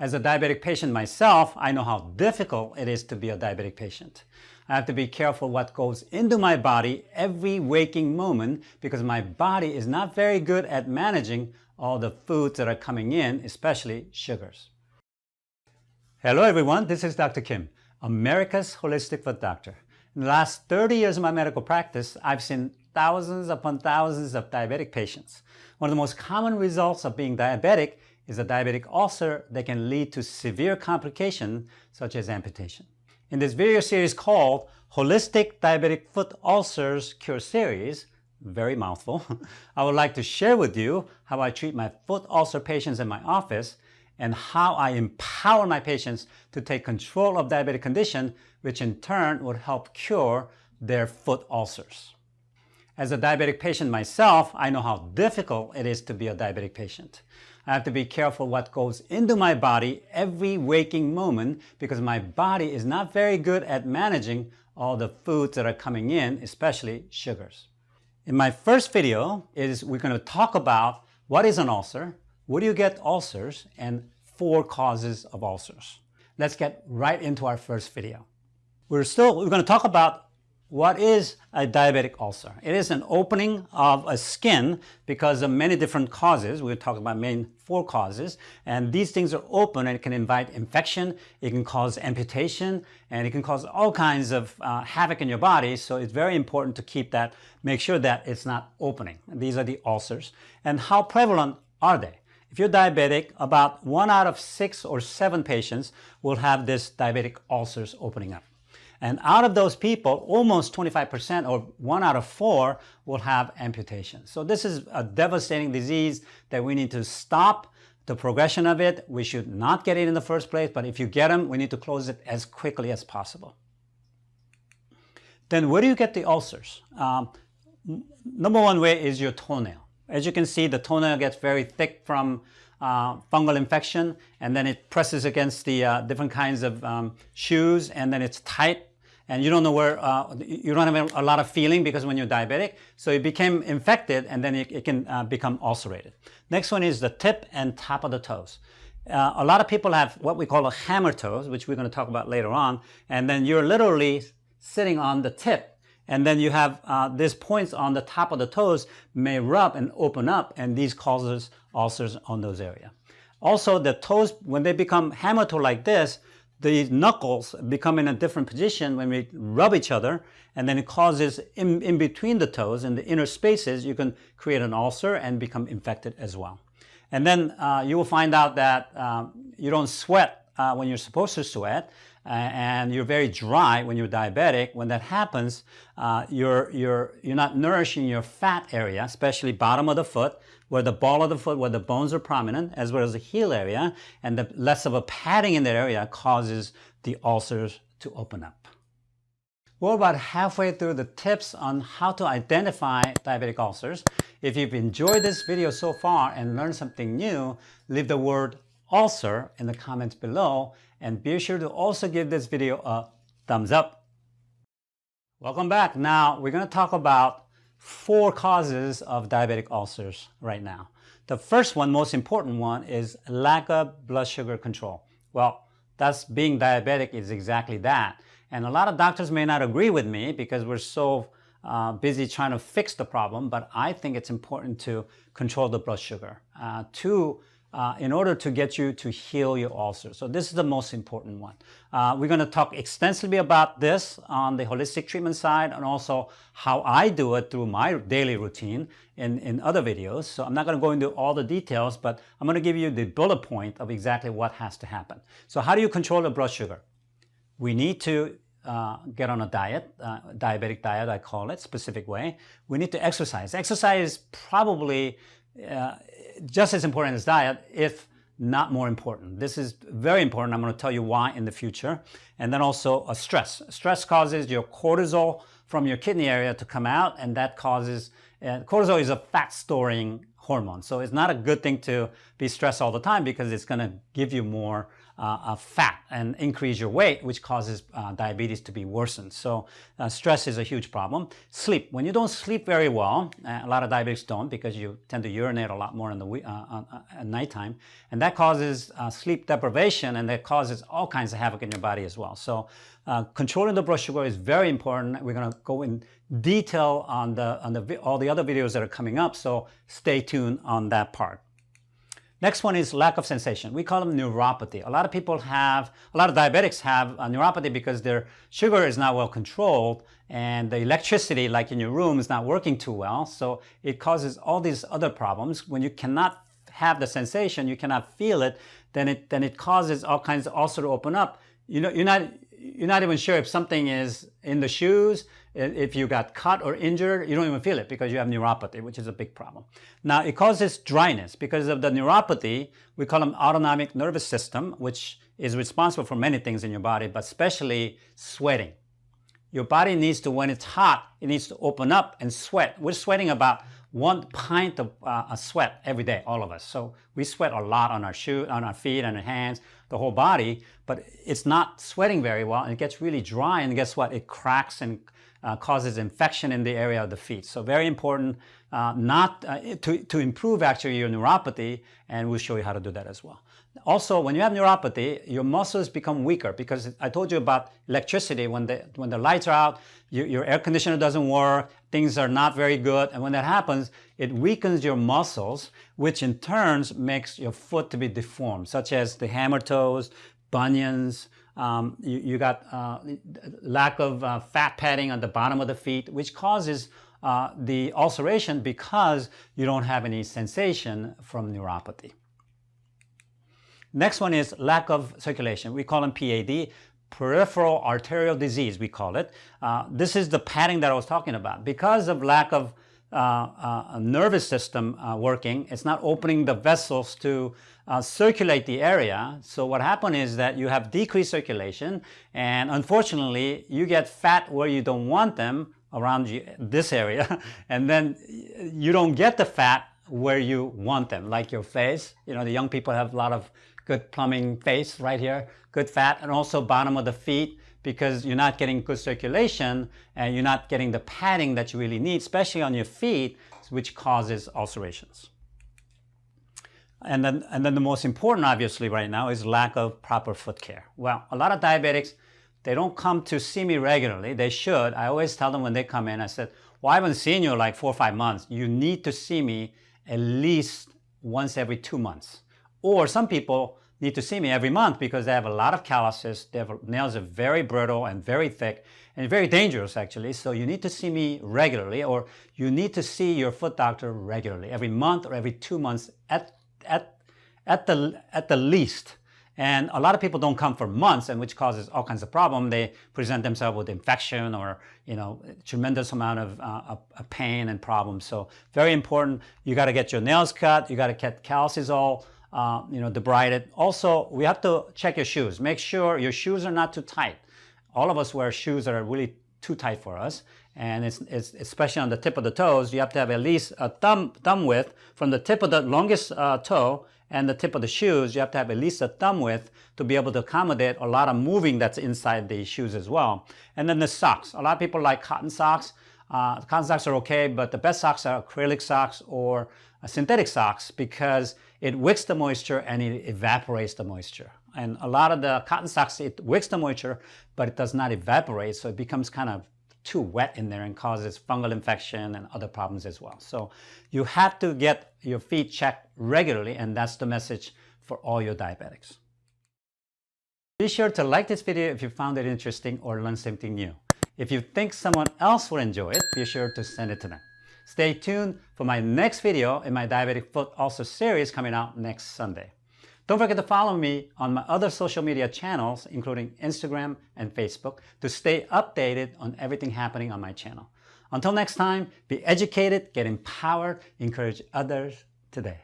As a diabetic patient myself, I know how difficult it is to be a diabetic patient. I have to be careful what goes into my body every waking moment because my body is not very good at managing all the foods that are coming in, especially sugars. Hello everyone, this is Dr. Kim, America's Holistic Foot Doctor. In the last 30 years of my medical practice, I've seen thousands upon thousands of diabetic patients. One of the most common results of being diabetic is a diabetic ulcer that can lead to severe complications such as amputation. In this video series called Holistic Diabetic Foot Ulcers Cure Series, very mouthful, I would like to share with you how I treat my foot ulcer patients in my office and how I empower my patients to take control of diabetic condition, which in turn would help cure their foot ulcers. As a diabetic patient myself, I know how difficult it is to be a diabetic patient. I have to be careful what goes into my body every waking moment because my body is not very good at managing all the foods that are coming in, especially sugars. In my first video is we're going to talk about what is an ulcer, where do you get ulcers, and four causes of ulcers. Let's get right into our first video. We're still, we're going to talk about what is a diabetic ulcer? It is an opening of a skin because of many different causes. We're talking about main four causes. And these things are open and it can invite infection, it can cause amputation, and it can cause all kinds of uh, havoc in your body. So it's very important to keep that, make sure that it's not opening. These are the ulcers. And how prevalent are they? If you're diabetic, about one out of six or seven patients will have this diabetic ulcers opening up. And out of those people, almost 25% or one out of four will have amputation. So this is a devastating disease that we need to stop the progression of it. We should not get it in the first place, but if you get them, we need to close it as quickly as possible. Then where do you get the ulcers? Um, number one way is your toenail. As you can see, the toenail gets very thick from uh, fungal infection and then it presses against the uh, different kinds of um, shoes and then it's tight and you don't know where, uh, you don't have a lot of feeling because when you're diabetic, so it became infected and then it, it can uh, become ulcerated. Next one is the tip and top of the toes. Uh, a lot of people have what we call a hammer toes, which we're going to talk about later on, and then you're literally sitting on the tip and then you have uh, these points on the top of the toes may rub and open up and these causes ulcers on those areas. Also the toes, when they become hammer toe like this, the knuckles become in a different position when we rub each other and then it causes in, in between the toes in the inner spaces you can create an ulcer and become infected as well. And then uh, you will find out that um, you don't sweat uh, when you're supposed to sweat uh, and you're very dry when you're diabetic. When that happens, uh, you're, you're, you're not nourishing your fat area, especially bottom of the foot, where the ball of the foot, where the bones are prominent, as well as the heel area, and the less of a padding in that area causes the ulcers to open up. We're about halfway through the tips on how to identify diabetic ulcers. If you've enjoyed this video so far and learned something new, leave the word ulcer in the comments below and be sure to also give this video a thumbs up. Welcome back. Now we're going to talk about four causes of diabetic ulcers right now. The first one, most important one, is lack of blood sugar control. Well, that's being diabetic is exactly that. And a lot of doctors may not agree with me because we're so uh, busy trying to fix the problem, but I think it's important to control the blood sugar. Uh, two, uh, in order to get you to heal your ulcer. So this is the most important one. Uh, we're going to talk extensively about this on the holistic treatment side and also how I do it through my daily routine in, in other videos. So I'm not going to go into all the details, but I'm going to give you the bullet point of exactly what has to happen. So how do you control the blood sugar? We need to uh, get on a diet, uh, diabetic diet I call it, specific way. We need to exercise. Exercise is probably uh, just as important as diet, if not more important. This is very important. I'm going to tell you why in the future. And then also a stress. Stress causes your cortisol from your kidney area to come out and that causes, uh, cortisol is a fat storing hormone. So it's not a good thing to be stressed all the time because it's going to give you more uh, fat and increase your weight, which causes uh, diabetes to be worsened. So uh, stress is a huge problem. Sleep. When you don't sleep very well, uh, a lot of diabetics don't because you tend to urinate a lot more in the uh, at nighttime, and that causes sleep deprivation, and that causes all kinds of havoc in your body as well. So controlling the blood sugar is very important. We're going to go in detail on the on the all the other videos that are coming up. So stay tuned on that part. Next one is lack of sensation. We call them neuropathy. A lot of people have, a lot of diabetics have uh, neuropathy because their sugar is not well controlled and the electricity, like in your room, is not working too well. So it causes all these other problems. When you cannot have the sensation, you cannot feel it, then it, then it causes all kinds of ulcer to open up. You know, you're not, you're not even sure if something is in the shoes, if you got cut or injured, you don't even feel it because you have neuropathy, which is a big problem. Now, it causes dryness because of the neuropathy. We call them autonomic nervous system, which is responsible for many things in your body, but especially sweating. Your body needs to, when it's hot, it needs to open up and sweat. We're sweating about one pint of uh, sweat every day, all of us. So we sweat a lot on our shoe, on our feet, on our hands, the whole body, but it's not sweating very well and it gets really dry and guess what? It cracks and uh, causes infection in the area of the feet. So very important uh, not uh, to, to improve actually your neuropathy and we'll show you how to do that as well. Also, when you have neuropathy, your muscles become weaker because I told you about electricity. When the, when the lights are out, you, your air conditioner doesn't work, things are not very good. And when that happens, it weakens your muscles, which in turns makes your foot to be deformed, such as the hammer toes, bunions, um, you, you, got uh, lack of uh, fat padding on the bottom of the feet, which causes uh, the ulceration because you don't have any sensation from neuropathy. Next one is lack of circulation. We call them PAD, peripheral arterial disease, we call it. Uh, this is the padding that I was talking about. Because of lack of uh, uh, nervous system uh, working. It's not opening the vessels to uh, circulate the area. So what happened is that you have decreased circulation and unfortunately you get fat where you don't want them around you, this area and then you don't get the fat where you want them like your face. You know the young people have a lot of good plumbing face right here, good fat and also bottom of the feet because you're not getting good circulation and you're not getting the padding that you really need, especially on your feet, which causes ulcerations. And then, and then the most important, obviously, right now is lack of proper foot care. Well, a lot of diabetics, they don't come to see me regularly. They should. I always tell them when they come in, I said, well, I haven't seen you like four or five months. You need to see me at least once every two months. Or some people, need to see me every month because they have a lot of calluses. Their nails are very brittle and very thick and very dangerous actually. So you need to see me regularly or you need to see your foot doctor regularly, every month or every two months at, at, at, the, at the least. And a lot of people don't come for months and which causes all kinds of problem. They present themselves with infection or, you know, tremendous amount of, uh, pain and problems. So very important. You got to get your nails cut. You got to get calluses all uh, you know, debrided. Also, we have to check your shoes. Make sure your shoes are not too tight. All of us wear shoes that are really too tight for us. And it's, it's especially on the tip of the toes, you have to have at least a thumb, thumb width from the tip of the longest uh, toe and the tip of the shoes, you have to have at least a thumb width to be able to accommodate a lot of moving that's inside the shoes as well. And then the socks. A lot of people like cotton socks. Uh, cotton socks are okay, but the best socks are acrylic socks or uh, synthetic socks because it wicks the moisture and it evaporates the moisture. And a lot of the cotton socks, it wicks the moisture, but it does not evaporate. So it becomes kind of too wet in there and causes fungal infection and other problems as well. So you have to get your feet checked regularly and that's the message for all your diabetics. Be sure to like this video if you found it interesting or learned something new. If you think someone else would enjoy it, be sure to send it to them. Stay tuned for my next video in my diabetic foot ulcer series coming out next Sunday. Don't forget to follow me on my other social media channels, including Instagram and Facebook, to stay updated on everything happening on my channel. Until next time, be educated, get empowered, encourage others today.